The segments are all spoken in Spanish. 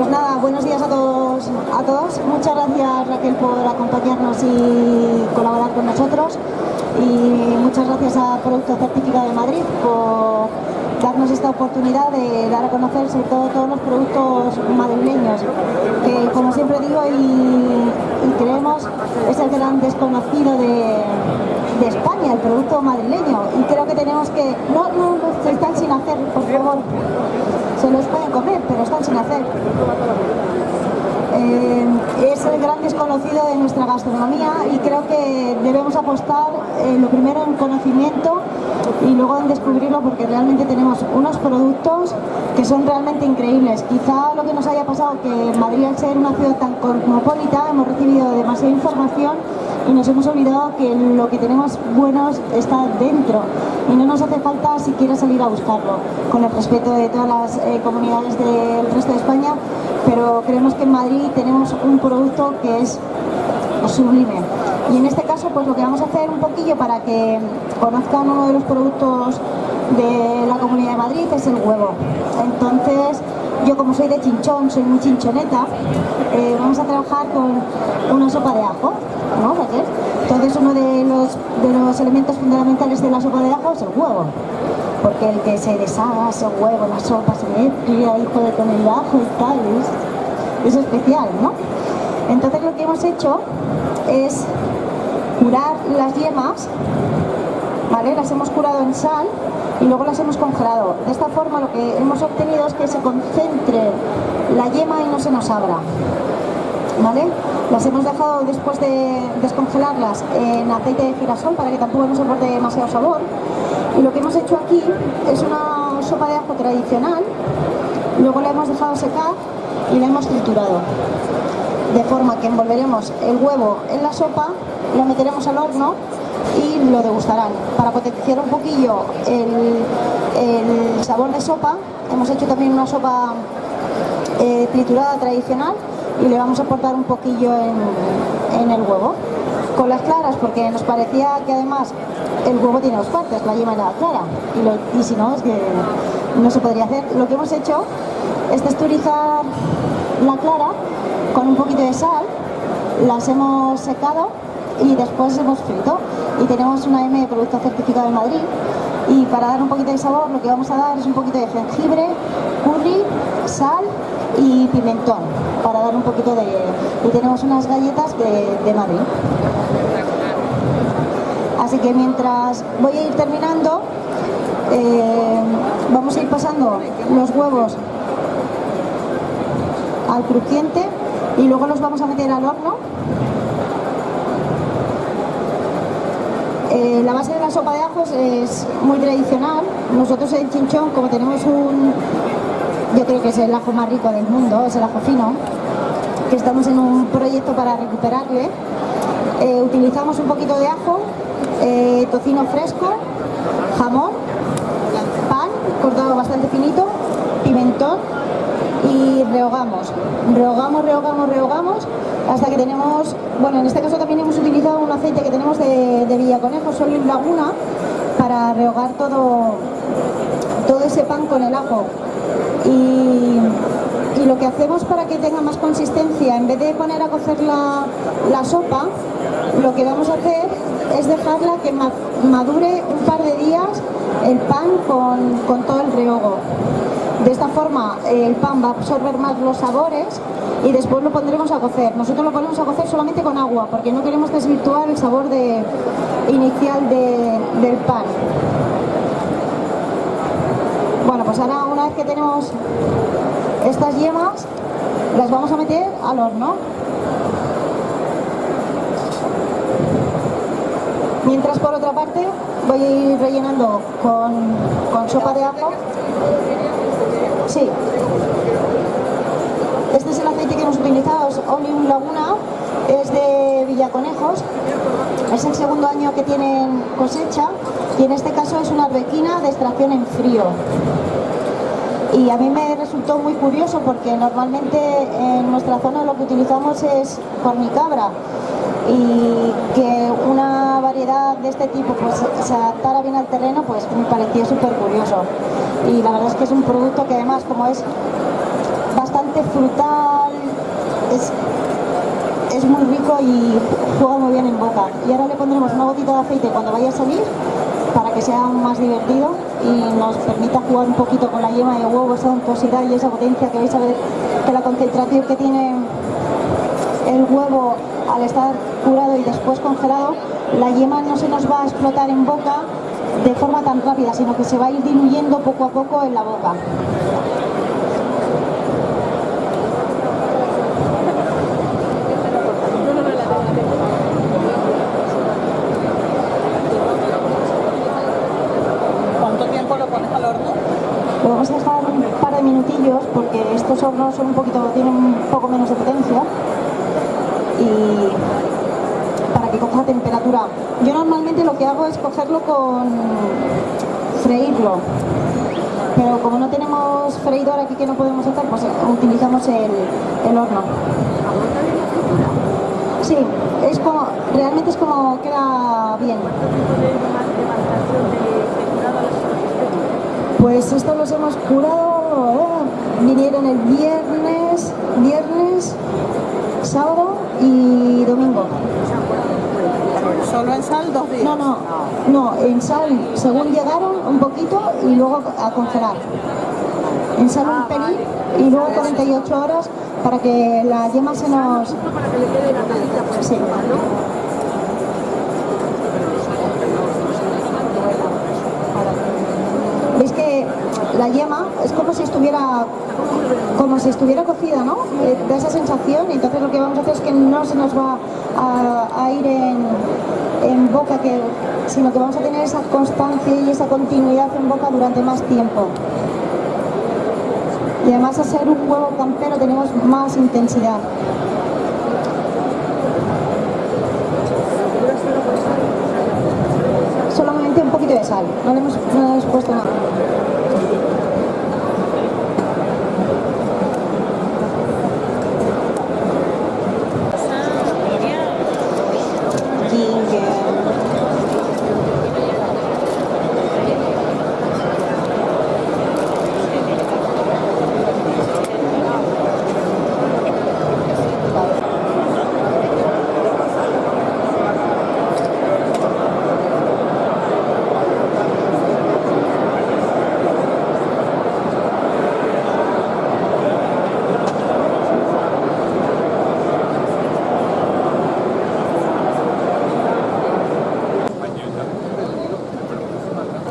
Pues nada, buenos días a todos, a todos. Muchas gracias Raquel por acompañarnos y colaborar con nosotros. Y muchas gracias a Producto Certificado de Madrid por darnos esta oportunidad de dar a conocer sobre todo todos los productos madrileños, que como siempre digo y, creemos es el gran desconocido de, España, el producto madrileño. Y creo que tenemos que... No, no, no, están sin hacer, por favor. Se los pueden comer, pero están sin hacer. Eh, es el gran desconocido de nuestra gastronomía y creo que debemos apostar eh, lo primero en conocimiento y luego en descubrirlo porque realmente tenemos unos productos que son realmente increíbles. Quizá lo que nos haya pasado que Madrid al ser una ciudad tan cosmopolita hemos recibido demasiada información y nos hemos olvidado que lo que tenemos buenos está dentro y no nos hace falta siquiera salir a buscarlo, con el respeto de todas las eh, comunidades del resto de España, pero creemos que en Madrid tenemos un producto que es sublime. Y en este caso, pues lo que vamos a hacer un poquillo para que conozcan uno de los productos de la Comunidad de Madrid es el huevo. Entonces, yo como soy de chinchón, soy muy chinchoneta, eh, vamos a trabajar con una sopa de ajo, ¿no, Entonces uno de los, de los elementos fundamentales de la sopa de ajo es el huevo, porque el que se deshaga ese huevo, la sopa se mezcla ahí con el ajo y tal, es, es especial, ¿no? Entonces lo que hemos hecho es curar las yemas, ¿vale? Las hemos curado en sal y luego las hemos congelado. De esta forma lo que hemos obtenido es que se concentre la yema y no se nos abra. ¿Vale? Las hemos dejado después de descongelarlas en aceite de girasol para que tampoco nos aporte demasiado sabor. Y lo que hemos hecho aquí es una sopa de ajo tradicional, luego la hemos dejado secar y la hemos triturado. De forma que envolveremos el huevo en la sopa, lo meteremos al horno y lo degustarán. Para potenciar un poquillo el, sabor de sopa, hemos hecho también una sopa eh, triturada tradicional y le vamos a aportar un poquillo en, el huevo. Con las claras, porque nos parecía que además el huevo tiene dos partes, la yema y la clara, y, si no, es que no se podría hacer. Lo que hemos hecho es texturizar la clara con un poquito de sal, las hemos secado y después hemos frito y tenemos una M de producto certificado de Madrid y para dar un poquito de sabor lo que vamos a dar es un poquito de jengibre, curry, sal y pimentón para dar un poquito de... y tenemos unas galletas de, Madrid. Así que mientras voy a ir terminando, eh, vamos a ir pasando los huevos al crujiente y luego los vamos a meter al horno Eh, la base de la sopa de ajos es muy tradicional. Nosotros en Chinchón, como tenemos un... Yo creo que es el ajo más rico del mundo, es el ajo fino, que estamos en un proyecto para recuperarle. Eh, utilizamos un poquito de ajo, eh, tocino fresco, jamón, pan cortado bastante finito, pimentón y rehogamos. Rehogamos, rehogamos, rehogamos hasta que tenemos, bueno, en este caso también hemos utilizado un aceite que tenemos de, de Villaconejo, en Laguna, para rehogar todo, todo ese pan con el ajo. Y, lo que hacemos para que tenga más consistencia, en vez de poner a cocer la, la sopa, lo que vamos a hacer es dejarla que madure un par de días el pan con, con todo el rehogo. De esta forma el pan va a absorber más los sabores y después lo pondremos a cocer. Nosotros lo ponemos a cocer solamente con agua porque no queremos desvirtuar el sabor de, inicial del pan. Bueno, pues ahora una vez que tenemos estas yemas, las vamos a meter al horno. Mientras por otra parte voy a ir rellenando con, con sopa de ajo Sí. Este es el aceite que hemos utilizado, es Oleum Laguna, es de Villaconejos. Es el segundo año que tienen cosecha y en este caso es una arbequina de extracción en frío. Y a mí me resultó muy curioso porque normalmente en nuestra zona lo que utilizamos es cornicabra y que una variedad de este tipo pues, se adaptara bien al terreno pues me parecía súper curioso y la verdad es que es un producto que además como es bastante frutal, es, es muy rico y juega muy bien en boca. Y ahora le pondremos una gotita de aceite cuando vaya a salir para que sea aún más divertido y nos permita jugar un poquito con la yema de huevo, esa untuosidad y esa potencia que vais a ver que la concentración que tiene el huevo al estar curado y después congelado, la yema no se nos va a explotar en boca de forma tan rápida, sino que se va a ir diluyendo poco a poco en la boca. ¿Cuánto tiempo lo pones al horno? Lo vamos a dejar un par de minutillos porque estos hornos son un poquito, tienen un poco menos de potencia y para que coja temperatura. Yo normalmente lo que hago es cogerlo con freírlo, pero como no tenemos freidor aquí que no podemos hacer, pues utilizamos el, el horno. Sí, es como, realmente es como queda bien. Pues estos los hemos curado, ¿eh? vinieron el viernes, viernes, sábado y domingo. Solo en sal dos días. No, no, no, en sal según llegaron un poquito y luego a congelar. En sal un pelín y luego 48 horas para que la yema se nos... Sí. La yema es como si estuviera como si estuviera cocida, ¿no? Eh, da esa sensación entonces lo que vamos a hacer es que no se nos va a, ir en, boca, sino que vamos a tener esa constancia y esa continuidad en boca durante más tiempo. Y además a ser un huevo campero tenemos más intensidad. Solamente un poquito de sal, no no le hemos puesto nada.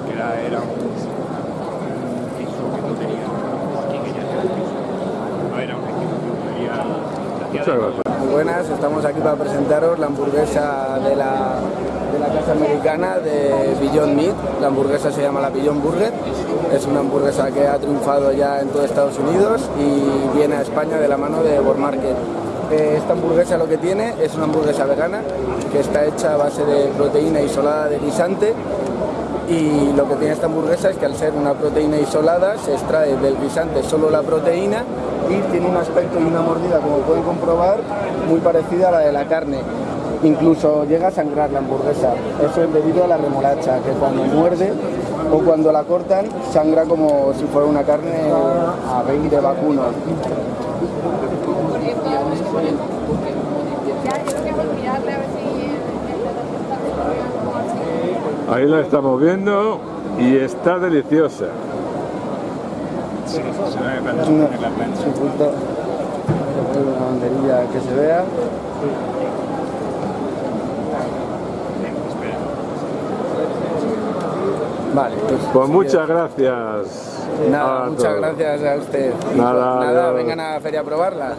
que era, era un piso que no tenía aquí que ya tenía piso. No era un equipo que tenía Muchas gracias. Muy buenas, estamos aquí para presentaros la hamburguesa de la, de la casa americana de Beyond Meat. La hamburguesa se llama la Beyond Burger. Es una hamburguesa que ha triunfado ya en todo Estados Unidos y viene a España de la mano de World Market. Eh, Esta hamburguesa lo que tiene es una hamburguesa vegana que está hecha a base de proteína isolada de guisante y lo que tiene esta hamburguesa es que al ser una proteína isolada se extrae del guisante solo la proteína tiene un aspecto y una mordida, como pueden comprobar, muy parecida a la de la carne. Incluso llega a sangrar la hamburguesa. Eso es debido a la remolacha, que cuando muerde o cuando la cortan sangra como si fuera una carne a rey de vacuno. Ahí la estamos viendo y está deliciosa. Sí, se ve cuando Es se una, pone la plancha. es un punto, una banderilla que se vea. Vale, pues, Pues muchas gracias. Nada, muchas todos. gracias a usted. Nada, nada, adiós. vengan a la feria a probarla.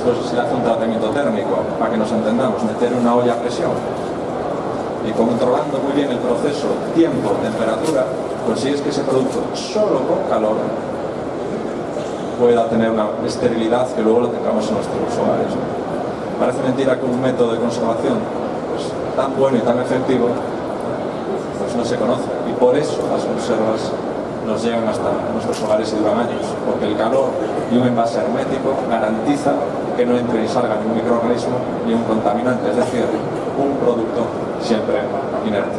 Después se hace un tratamiento térmico, para que nos entendamos, meter una olla a presión y controlando muy bien el proceso, tiempo, temperatura, consigues que ese producto solo con calor pueda tener una esterilidad que luego lo tengamos en nuestros hogares. Parece mentira que un método de conservación pues, tan bueno y tan efectivo pues no se conoce y por eso las conservas nos llegan hasta nuestros hogares y duran años, porque el calor y un envase hermético garantiza que no entre y salga ni un microorganismo ni un contaminante, es decir, un producto siempre inerte.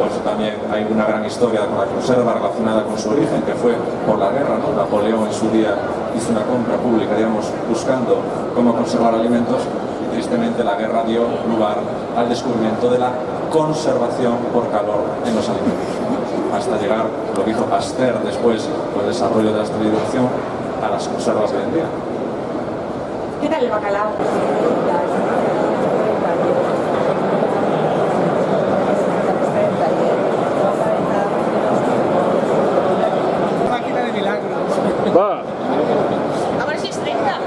Pues también hay una gran historia con la conserva relacionada con su origen, que fue por la guerra. Napoleón en su día hizo una compra pública, digamos, buscando cómo conservar alimentos y tristemente la guerra dio lugar al descubrimiento de la conservación por calor en los alimentos, hasta llegar, lo que hizo Pasteur después, con el desarrollo de la esterilización, a las conservas de hoy en día. ¿Qué tal el bacalao? Máquina de milagros. Va. A ver si es 30.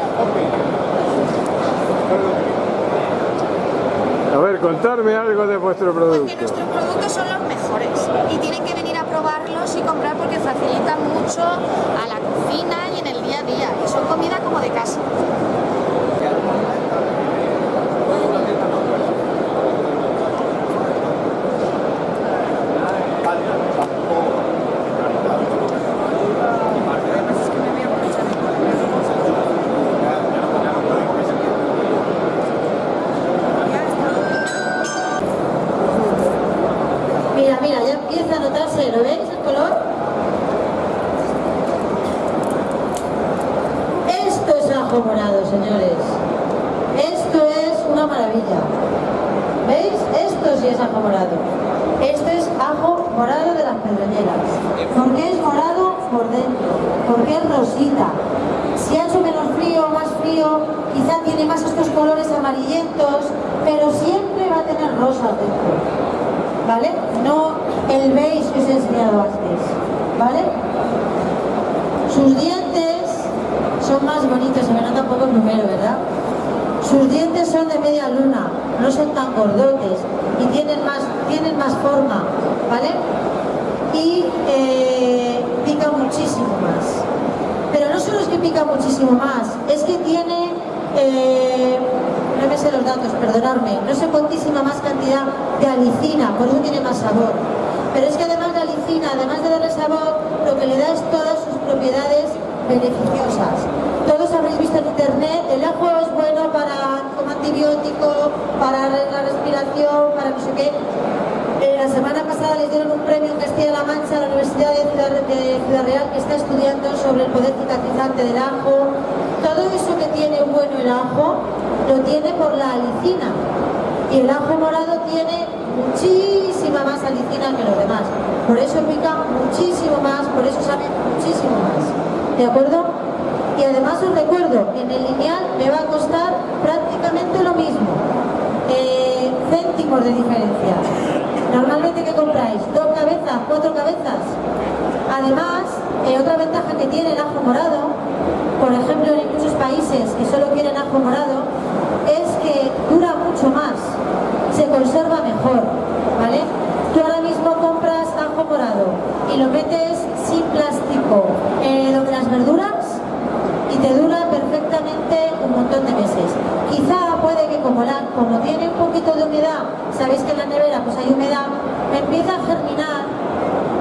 A ver, contarme algo de vuestro Porque producto. son 说。Porque es rosita. Si ha hecho menos frío más frío, quizá tiene más estos colores amarillentos, pero siempre va a tener rosa dentro. ¿vale? No el beige que os he enseñado antes, ¿vale? Sus dientes son más bonitos, se me nota un el número, ¿verdad? Sus dientes son de media luna, no son tan gordotes y tienen más, tienen más forma, ¿vale? Y eh, pica muchísimo más. Es que pica muchísimo más, es que tiene, eh, no me sé los datos, perdonadme, no sé cuantísima más cantidad de alicina, por eso tiene más sabor. Pero es que además de alicina, además de darle sabor, lo que le da es todas sus propiedades beneficiosas. Todos habréis visto en internet, el ajo es bueno para, como antibiótico, para la respiración, para no sé qué. Eh, la semana pasada les dieron un premio en Castilla-La Mancha a la Universidad de Ciudad, Real que está estudiando sobre el poder cicatrizante del ajo. Todo eso que tiene bueno el ajo lo tiene por la alicina. Y el ajo morado tiene muchísima más alicina que los demás. Por eso pica muchísimo más, por eso sabe muchísimo más. ¿De acuerdo? Y además os recuerdo, en el lineal me va a costar prácticamente lo mismo. Eh, céntimos de diferencia. Normalmente, ¿qué compráis? ¿Dos cabezas? ¿Cuatro cabezas? Además, eh, otra ventaja que tiene el ajo morado, por ejemplo en muchos países que solo quieren ajo morado, es que dura mucho más, se conserva mejor, ¿vale? Tú ahora mismo compras ajo morado y lo metes sin plástico eh, donde las verduras y te dura perfectamente un montón de meses. Quizá puede que como, la, como tiene un poquito de humedad, sabéis que la nevera pues hay humedad, me empieza a germinar,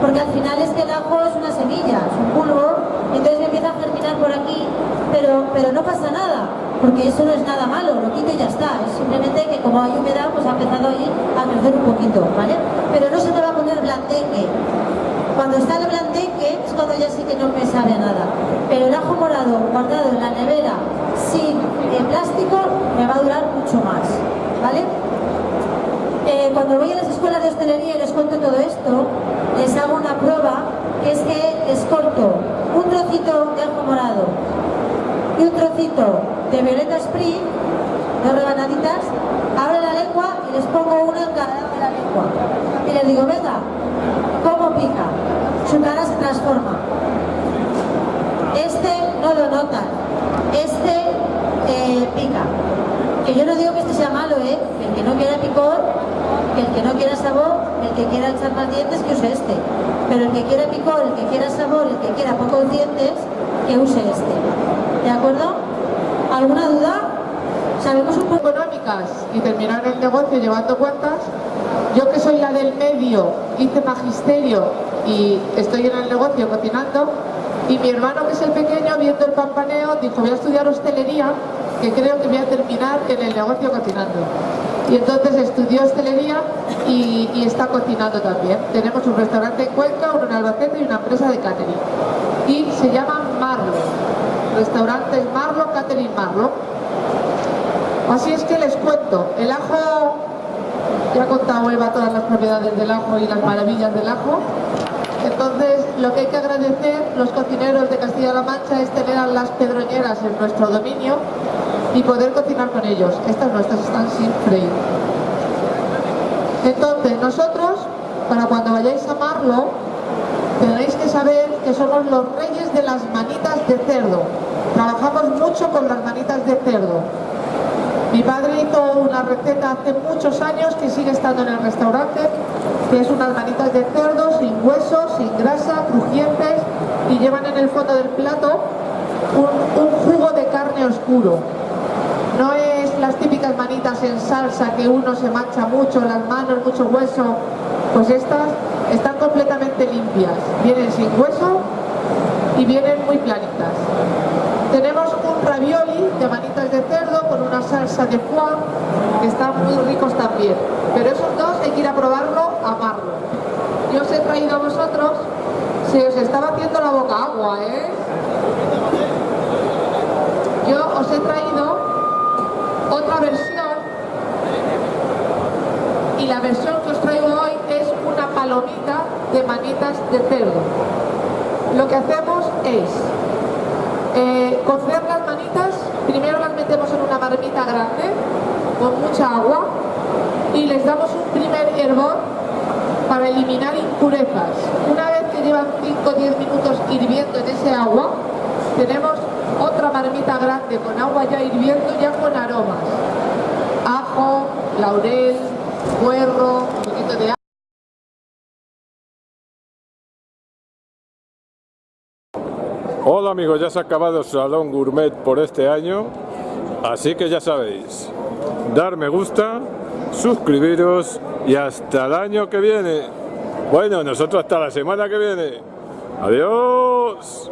porque al final es que el ajo es una semilla, es un bulbo, y entonces me empieza a germinar por aquí, pero, no pasa nada, porque eso no es nada malo, lo quito y ya está, es simplemente que como hay humedad pues ha empezado a ir a crecer un poquito, ¿vale? Pero no se te va a poner blandengue, cuando está el blandengue es cuando ya sí que no me sabe nada. Pero el ajo morado guardado en la nevera sin eh, plástico me va a durar mucho más. ¿Vale? Eh, cuando voy a las escuelas de hostelería y les cuento todo esto, les hago una prueba que es que les corto un trocito de ajo morado de violeta spring, dos rebanaditas, abro la lengua y les pongo una en cada lado de la lengua. Y les digo, venga, ¿cómo pica? Su cara se transforma. Este no lo notan, este eh, pica. Que yo no digo que este sea malo, ¿eh? El que no quiera picor, el que no quiera sabor, el que quiera echar más dientes, que use este. Pero el que quiera picor, el que quiera sabor, el que quiera pocos dientes, que use este. ¿De acuerdo? ¿Alguna duda? Sabemos un poco económicas y terminar el negocio llevando cuentas. Yo que soy la del medio, hice magisterio y estoy en el negocio cocinando. Y mi hermano, que es el pequeño, viendo el pampaneo, dijo, voy a estudiar hostelería, que creo que voy a terminar en el negocio cocinando. Y entonces estudió hostelería y, está cocinando también. Tenemos un restaurante en Cuenca, uno en Albacete y una empresa de catering. Y se llama Marlo. Restaurantes Marlo, Catering Marlo. Así es que les cuento, el ajo, ya ha contado Eva todas las propiedades del ajo y las maravillas del ajo. Entonces, lo que hay que agradecer los cocineros de Castilla-La Mancha es tener a las pedroñeras en nuestro dominio y poder cocinar con ellos. Estas nuestras están sin freír. Entonces, nosotros, para cuando vayáis a Marlo, tenéis que saber que somos los reyes de las manitas de cerdo. Trabajamos mucho con las manitas de cerdo. Mi padre hizo una receta hace muchos años que sigue estando en el restaurante, que es unas manitas de cerdo sin huesos, sin grasa, crujientes y llevan en el fondo del plato un, jugo de carne oscuro. No es las típicas manitas en salsa que uno se mancha mucho, las manos, mucho hueso, pues estas están completamente limpias, vienen sin hueso y vienen muy planitas. Tenemos un ravioli de manitas de cerdo con una salsa de foie que están muy ricos también. Pero esos dos hay que ir a probarlo, a amarlo. Yo os he traído a vosotros, se os estaba haciendo la boca agua, ¿eh? Yo os he traído otra versión y la versión que os traigo hoy es una palomita de manitas de cerdo. Lo que hacemos es eh, cocer las manitas, primero las metemos en una marmita grande con mucha agua y les damos un primer hervor para eliminar impurezas. Una vez que llevan 5 o 10 minutos hirviendo en ese agua, tenemos otra marmita grande con agua ya hirviendo, ya con aromas. Ajo, laurel, puerro, un poquito de Hola amigos, ya se ha acabado el Salón Gourmet por este año, así que ya sabéis, dar me gusta, suscribiros y hasta el año que viene. Bueno, nosotros hasta la semana que viene. Adiós.